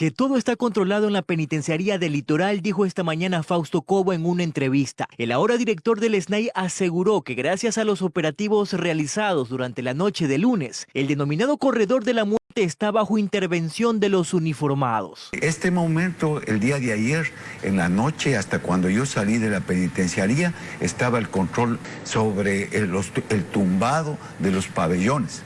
Que todo está controlado en la penitenciaría del litoral, dijo esta mañana Fausto Cobo en una entrevista. El ahora director del SNAI aseguró que gracias a los operativos realizados durante la noche de lunes, el denominado corredor de la muerte está bajo intervención de los uniformados. Este momento, el día de ayer, en la noche, hasta cuando yo salí de la penitenciaría, estaba el control sobre el, el tumbado de los pabellones.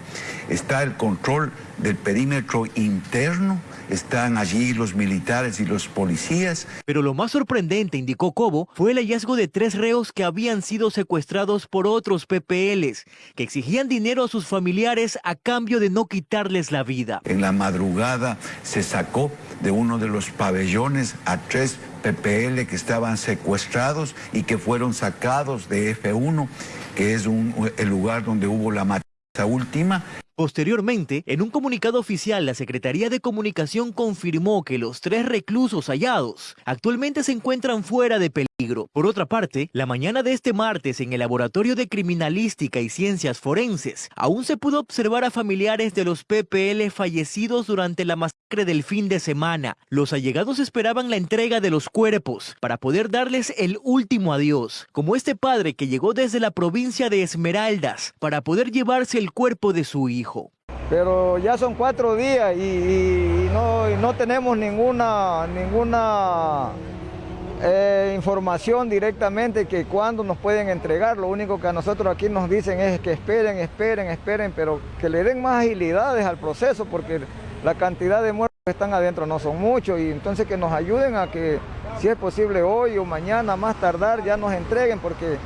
Está el control del perímetro interno están allí los militares y los policías. Pero lo más sorprendente, indicó Cobo, fue el hallazgo de tres reos que habían sido secuestrados por otros PPLs, que exigían dinero a sus familiares a cambio de no quitarles la vida. En la madrugada se sacó de uno de los pabellones a tres PPL que estaban secuestrados y que fueron sacados de F1, que es el lugar donde hubo la matanza última. Posteriormente, en un comunicado oficial, la Secretaría de Comunicación confirmó que los tres reclusos hallados actualmente se encuentran fuera de peligro. Por otra parte, la mañana de este martes en el Laboratorio de Criminalística y Ciencias Forenses, aún se pudo observar a familiares de los PPL fallecidos durante la masacre del fin de semana. Los allegados esperaban la entrega de los cuerpos para poder darles el último adiós, como este padre que llegó desde la provincia de Esmeraldas para poder llevarse el cuerpo de su hijo. Pero ya son cuatro días y, no, tenemos ninguna, ninguna eh, información directamente que cuándo nos pueden entregar. Lo único que a nosotros aquí nos dicen es que esperen, esperen, esperen, pero que le den más agilidades al proceso porque la cantidad de muertos que están adentro no son muchos y entonces que nos ayuden a que si es posible hoy o mañana más tardar ya nos entreguen porque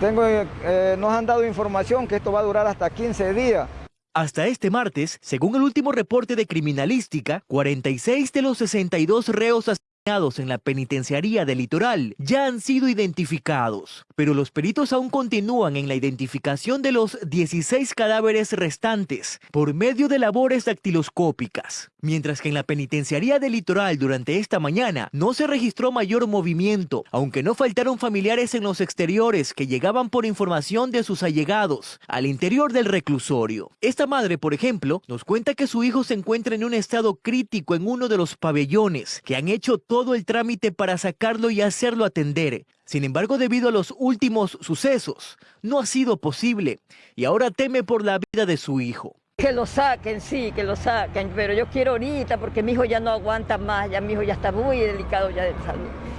tengo, eh, nos han dado información que esto va a durar hasta 15 días. Hasta este martes, según el último reporte de criminalística, 46 de los 62 reos en la penitenciaría del litoral ya han sido identificados, pero los peritos aún continúan en la identificación de los 16 cadáveres restantes por medio de labores dactiloscópicas, mientras que en la penitenciaría del litoral durante esta mañana no se registró mayor movimiento, aunque no faltaron familiares en los exteriores que llegaban por información de sus allegados al interior del reclusorio. Esta madre, por ejemplo, nos cuenta que su hijo se encuentra en un estado crítico en uno de los pabellones, que han hecho todo el trámite para sacarlo y hacerlo atender. Sin embargo, debido a los últimos sucesos, no ha sido posible y ahora teme por la vida de su hijo. Que lo saquen, sí, que lo saquen, pero yo quiero ahorita porque mi hijo ya no aguanta más, ya mi hijo ya está muy delicado ya.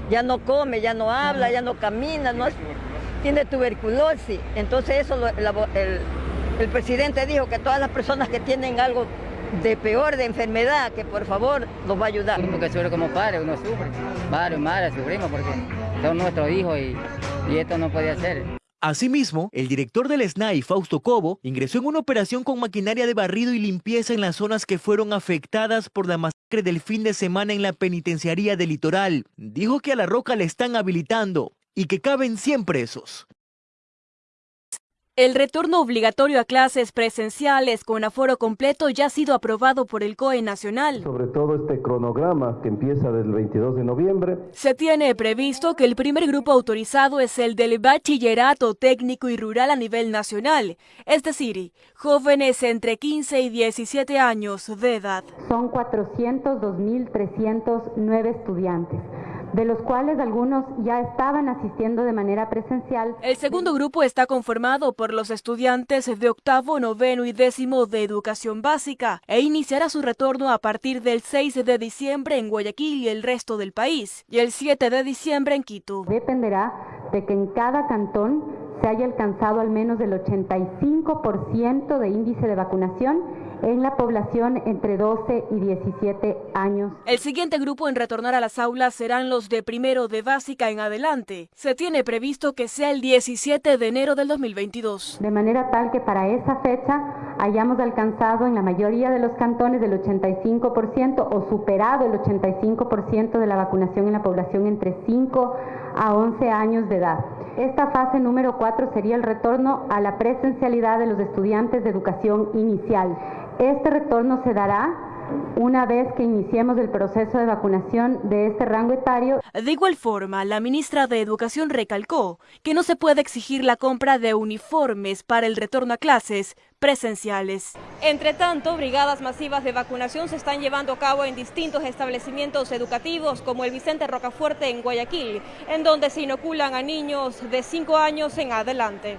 Ya no come, ya no habla, ya no camina, no tiene tuberculosis. Entonces eso el presidente dijo que todas las personas que tienen algo de peor de enfermedad, que por favor nos va a ayudar. Uno que sufre como padre, uno sufre, padre, madre, sufrimos porque son nuestros hijos y, y esto no puede ser. Asimismo, el director del SNAI, Fausto Cobo, ingresó en una operación con maquinaria de barrido y limpieza en las zonas que fueron afectadas por la masacre del fin de semana en la penitenciaría del litoral. Dijo que a la roca le están habilitando y que caben 100 presos. El retorno obligatorio a clases presenciales con aforo completo ya ha sido aprobado por el COE Nacional. Sobre todo este cronograma que empieza del 22 de noviembre. Se tiene previsto que el primer grupo autorizado es el del bachillerato técnico y rural a nivel nacional, es decir, jóvenes entre 15 y 17 años de edad. Son 402.309 estudiantes de los cuales algunos ya estaban asistiendo de manera presencial. El segundo grupo está conformado por los estudiantes de octavo, noveno y décimo de educación básica e iniciará su retorno a partir del 6 de diciembre en Guayaquil y el resto del país y el 7 de diciembre en Quito. Dependerá de que en cada cantón se haya alcanzado al menos el 85% de índice de vacunación en la población entre 12 y 17 años. El siguiente grupo en retornar a las aulas serán los de primero de básica en adelante. Se tiene previsto que sea el 17 de enero del 2022. De manera tal que para esa fecha hayamos alcanzado en la mayoría de los cantones del 85% o superado el 85% de la vacunación en la población entre 5 a 11 años de edad. Esta fase número 4 sería el retorno a la presencialidad de los estudiantes de educación inicial. Este retorno se dará una vez que iniciemos el proceso de vacunación de este rango etario. De igual forma, la ministra de Educación recalcó que no se puede exigir la compra de uniformes para el retorno a clases presenciales. Entre tanto, brigadas masivas de vacunación se están llevando a cabo en distintos establecimientos educativos como el Vicente Rocafuerte en Guayaquil, en donde se inoculan a niños de 5 años en adelante.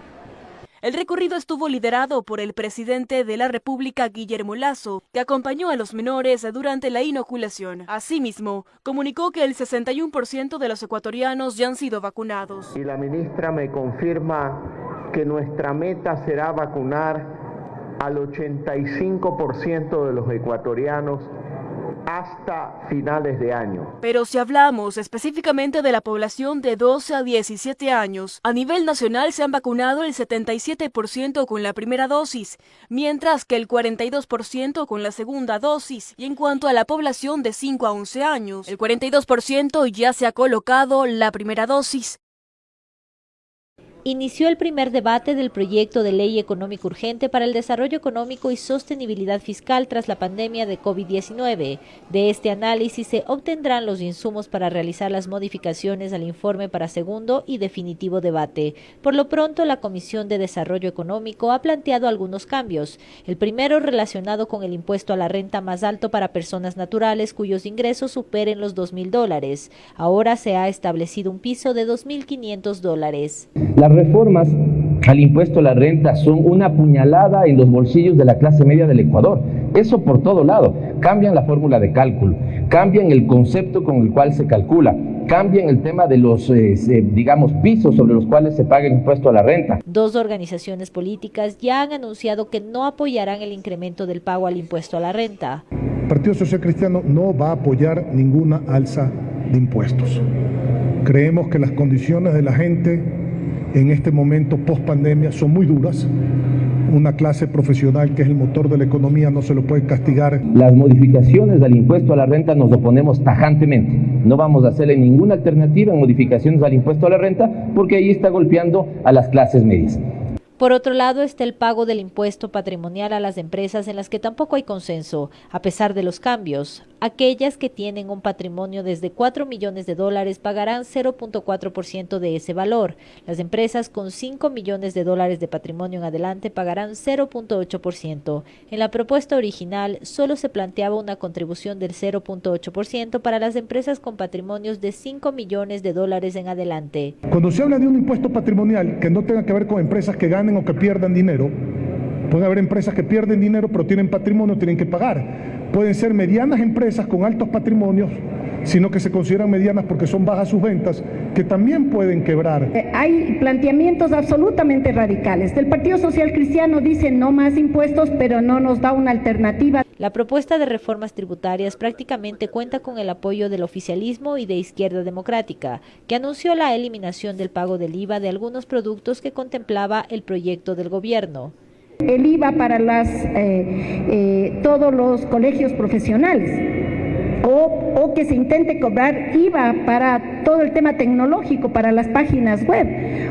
El recorrido estuvo liderado por el presidente de la República, Guillermo Lazo, que acompañó a los menores durante la inoculación. Asimismo, comunicó que el 61% de los ecuatorianos ya han sido vacunados. Y la ministra me confirma que nuestra meta será vacunar al 85% de los ecuatorianos hasta finales de año. Pero si hablamos específicamente de la población de 12 a 17 años, a nivel nacional se han vacunado el 77% con la primera dosis, mientras que el 42% con la segunda dosis. Y en cuanto a la población de 5 a 11 años, el 42% ya se ha colocado la primera dosis inició el primer debate del proyecto de ley económico urgente para el desarrollo económico y sostenibilidad fiscal tras la pandemia de COVID-19. De este análisis se obtendrán los insumos para realizar las modificaciones al informe para segundo y definitivo debate. Por lo pronto, la Comisión de Desarrollo Económico ha planteado algunos cambios. El primero relacionado con el impuesto a la renta más alto para personas naturales cuyos ingresos superen los dos mil dólares. Ahora se ha establecido un piso de 2.500 dólares reformas al impuesto a la renta son una puñalada en los bolsillos de la clase media del Ecuador. Eso por todo lado. Cambian la fórmula de cálculo, cambian el concepto con el cual se calcula, cambian el tema de los, eh, digamos, pisos sobre los cuales se paga el impuesto a la renta. Dos organizaciones políticas ya han anunciado que no apoyarán el incremento del pago al impuesto a la renta. El Partido Social Cristiano no va a apoyar ninguna alza de impuestos. Creemos que las condiciones de la gente en este momento post pandemia son muy duras. Una clase profesional que es el motor de la economía no se lo puede castigar. Las modificaciones del impuesto a la renta nos oponemos tajantemente. No vamos a hacerle ninguna alternativa en modificaciones al impuesto a la renta porque ahí está golpeando a las clases medias. Por otro lado está el pago del impuesto patrimonial a las empresas en las que tampoco hay consenso, a pesar de los cambios. Aquellas que tienen un patrimonio desde 4 millones de dólares pagarán 0.4% de ese valor. Las empresas con 5 millones de dólares de patrimonio en adelante pagarán 0.8%. En la propuesta original solo se planteaba una contribución del 0.8% para las empresas con patrimonios de 5 millones de dólares en adelante. Cuando se habla de un impuesto patrimonial que no tenga que ver con empresas que ganen o que pierdan dinero, puede haber empresas que pierden dinero pero tienen patrimonio, tienen que pagar pueden ser medianas empresas con altos patrimonios, sino que se consideran medianas porque son bajas sus ventas, que también pueden quebrar. Eh, hay planteamientos absolutamente radicales. El Partido Social Cristiano dice no más impuestos, pero no nos da una alternativa. La propuesta de reformas tributarias prácticamente cuenta con el apoyo del oficialismo y de Izquierda Democrática, que anunció la eliminación del pago del IVA de algunos productos que contemplaba el proyecto del gobierno el IVA para las, eh, eh, todos los colegios profesionales. O, o, que se intente cobrar IVA para todo el tema tecnológico, para las páginas web,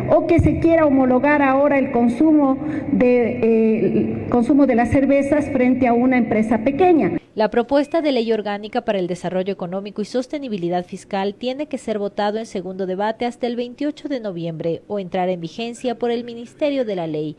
o que se quiera homologar ahora el consumo de, eh, consumo de las cervezas frente a una empresa pequeña. La propuesta de ley orgánica para el desarrollo económico y sostenibilidad fiscal tiene que ser votado en segundo debate hasta el 28 de noviembre o entrar en vigencia por el Ministerio de la Ley.